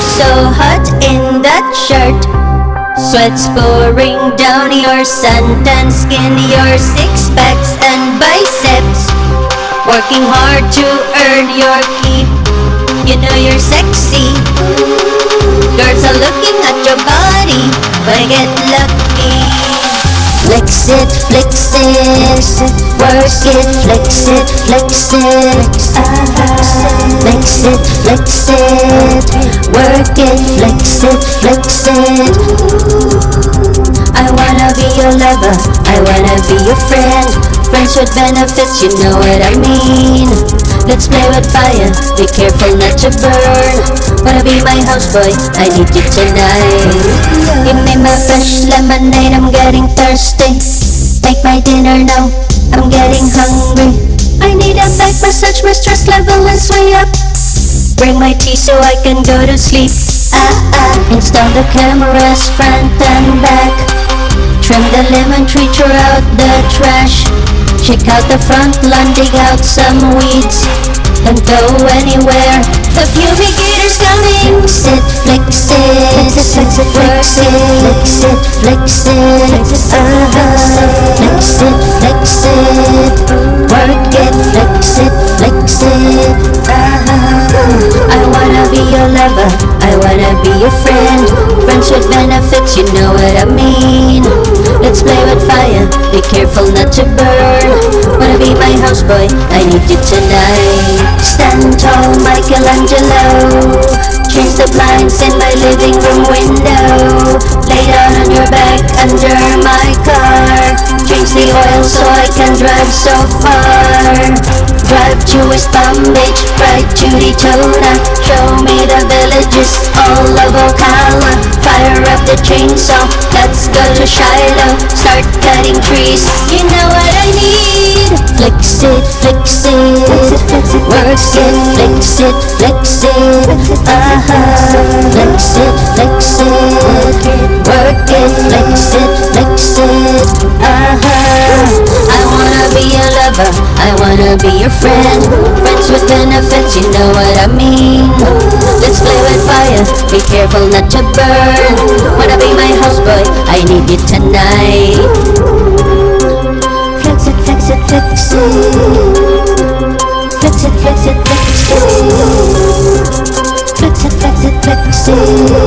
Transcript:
so hot in that shirt. Sweat's pouring down your suntan skin, your six packs and biceps. Working hard to earn your keep. You know you're sexy. Girls are looking at your body, but get lucky. Flex it, flex it, it, flex it, flex it. Flex it, flex it, work it, flex it, flex it. I wanna be your lover, I wanna be your friend. Friendship benefits, you know what I mean. Let's play with fire, be careful not to burn. Wanna be my houseboy, I need you tonight. Give me my fresh lemonade, I'm getting thirsty. Make my dinner now, I'm getting hungry. I need a back massage, my stress level is way up. Bring my tea so I can go to sleep. Ah ah, install the cameras front and back. Trim the lemon tree, throw out the trash. Check out the front lawn, dig out some weeds. Don't go anywhere. The fumigator's coming. Fix it, flex it, flex it, flex it, flex it, flex it, uh-huh. Flex it, work it, flex it, flex it. I wanna be your lover, I wanna be your friend. Friends with benefits, you know what I mean. Let's play with fire, be careful not to burn. Wanna be my houseboy, I need you tonight. Stand tall, Michelangelo. Change the blinds in my living room window. Lay down on your back under my car. Oil so I can drive so far. Drive to West Palm Beach, right to Daytona. Show me the villages all of Ocala. Fire up the chainsaw, let's go to Shiloh. Start cutting trees, you know what I need. Flex it, flex it, flex it, work it, flex it, flex it, uh-huh. Flex it, flex it, lover, I wanna be your friend. Friends with benefits, you know what I mean. Let's play with fire, be careful not to burn. Wanna be my houseboy, I need you tonight. Flex it, flex it, flex it. Flex it, flex it, flex it. Flex it, flex it, flex it.